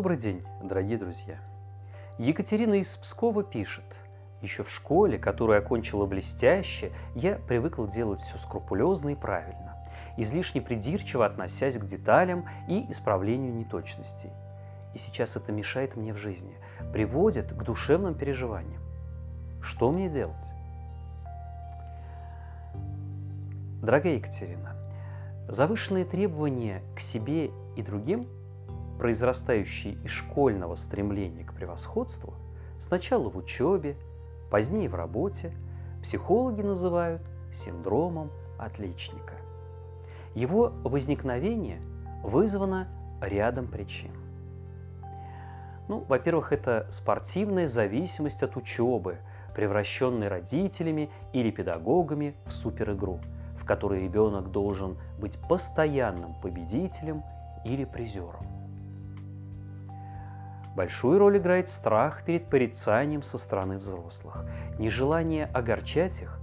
Добрый день, дорогие друзья! Екатерина из Пскова пишет. Еще в школе, которую окончила блестяще, я привыкла делать все скрупулезно и правильно, излишне придирчиво относясь к деталям и исправлению неточностей. И сейчас это мешает мне в жизни, приводит к душевным переживаниям. Что мне делать? Дорогая Екатерина, завышенные требования к себе и другим, произрастающие из школьного стремления к превосходству, сначала в учебе, позднее в работе, психологи называют синдромом отличника. Его возникновение вызвано рядом причин. Ну, во-первых, это спортивная зависимость от учебы, превращенной родителями или педагогами в суперигру – которой ребенок должен быть постоянным победителем или призером. Большую роль играет страх перед порицанием со стороны взрослых, нежелание огорчать их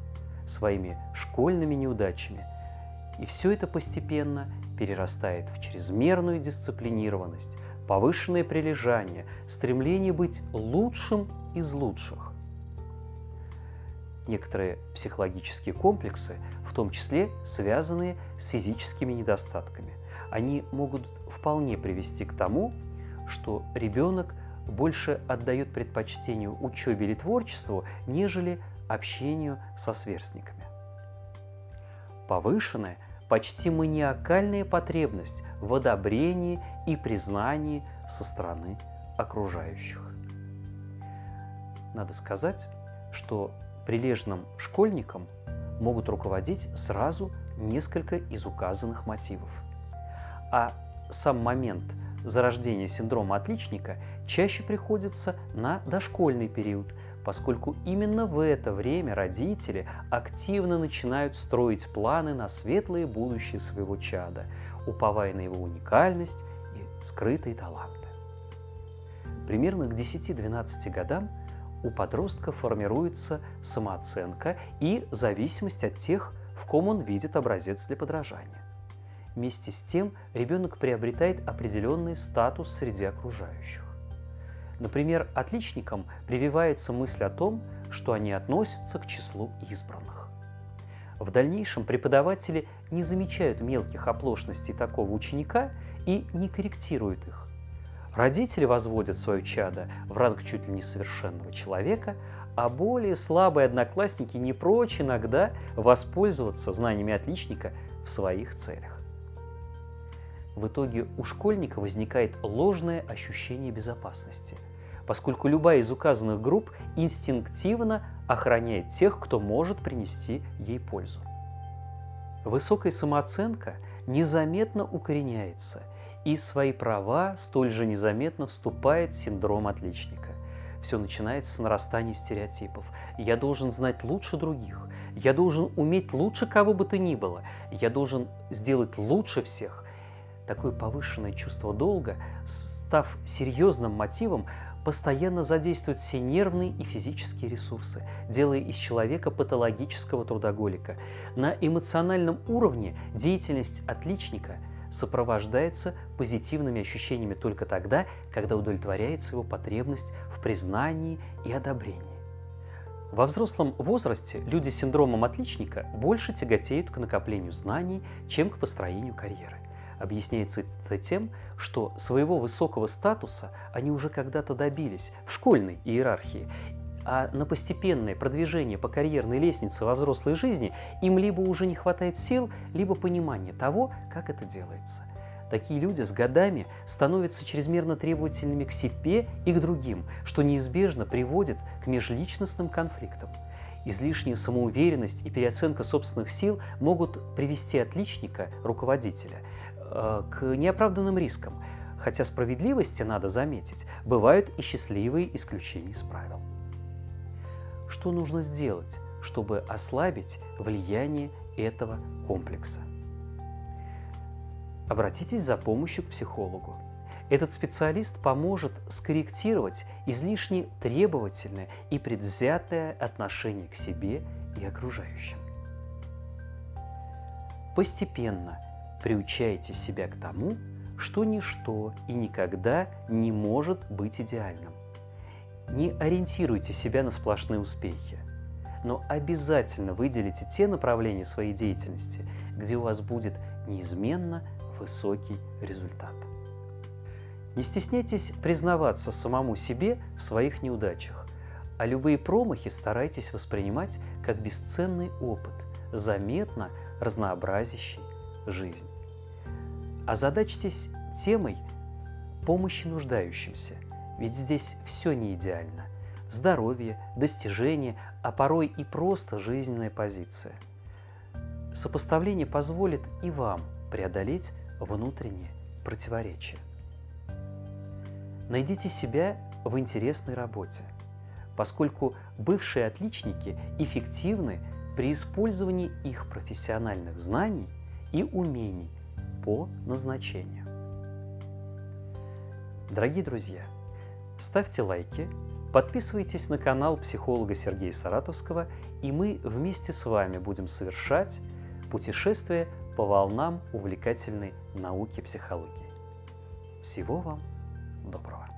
своими школьными неудачами. И все это постепенно перерастает в чрезмерную дисциплинированность, повышенное прилежание, стремление быть лучшим из лучших. Некоторые психологические комплексы том числе связанные с физическими недостатками. Они могут вполне привести к тому, что ребенок больше отдает предпочтению учебе или творчеству, нежели общению со сверстниками. Повышенная, почти маниакальная потребность в одобрении и признании со стороны окружающих. Надо сказать, что прилежным школьникам могут руководить сразу несколько из указанных мотивов. А сам момент зарождения синдрома отличника чаще приходится на дошкольный период, поскольку именно в это время родители активно начинают строить планы на светлое будущее своего чада, уповая на его уникальность и скрытые таланты. Примерно к 10-12 годам у подростка формируется самооценка и зависимость от тех, в ком он видит образец для подражания. Вместе с тем ребенок приобретает определенный статус среди окружающих. Например, отличникам прививается мысль о том, что они относятся к числу избранных. В дальнейшем преподаватели не замечают мелких оплошностей такого ученика и не корректируют их, Родители возводят свое чадо в ранг чуть ли не совершенного человека, а более слабые одноклассники не прочь иногда воспользоваться знаниями отличника в своих целях. В итоге у школьника возникает ложное ощущение безопасности, поскольку любая из указанных групп инстинктивно охраняет тех, кто может принести ей пользу. Высокая самооценка незаметно укореняется – и свои права столь же незаметно вступает синдром отличника. Все начинается с нарастания стереотипов. Я должен знать лучше других. Я должен уметь лучше кого бы то ни было. Я должен сделать лучше всех. Такое повышенное чувство долга, став серьезным мотивом, постоянно задействует все нервные и физические ресурсы, делая из человека патологического трудоголика. На эмоциональном уровне деятельность отличника – сопровождается позитивными ощущениями только тогда, когда удовлетворяется его потребность в признании и одобрении. Во взрослом возрасте люди с синдромом отличника больше тяготеют к накоплению знаний, чем к построению карьеры. Объясняется это тем, что своего высокого статуса они уже когда-то добились в школьной иерархии а на постепенное продвижение по карьерной лестнице во взрослой жизни им либо уже не хватает сил, либо понимания того, как это делается. Такие люди с годами становятся чрезмерно требовательными к себе и к другим, что неизбежно приводит к межличностным конфликтам. Излишняя самоуверенность и переоценка собственных сил могут привести отличника, руководителя, к неоправданным рискам, хотя справедливости, надо заметить, бывают и счастливые исключения из правил что нужно сделать, чтобы ослабить влияние этого комплекса. Обратитесь за помощью к психологу. Этот специалист поможет скорректировать излишне требовательное и предвзятое отношение к себе и окружающим. Постепенно приучайте себя к тому, что ничто и никогда не может быть идеальным. Не ориентируйте себя на сплошные успехи, но обязательно выделите те направления своей деятельности, где у вас будет неизменно высокий результат. Не стесняйтесь признаваться самому себе в своих неудачах, а любые промахи старайтесь воспринимать как бесценный опыт, заметно разнообразящий жизнь. Озадачьтесь темой помощи нуждающимся, ведь здесь все не идеально. Здоровье, достижения, а порой и просто жизненная позиция. Сопоставление позволит и вам преодолеть внутренние противоречия. Найдите себя в интересной работе, поскольку бывшие отличники эффективны при использовании их профессиональных знаний и умений по назначению. Дорогие друзья, ставьте лайки, подписывайтесь на канал психолога Сергея Саратовского, и мы вместе с вами будем совершать путешествие по волнам увлекательной науки психологии. Всего вам доброго!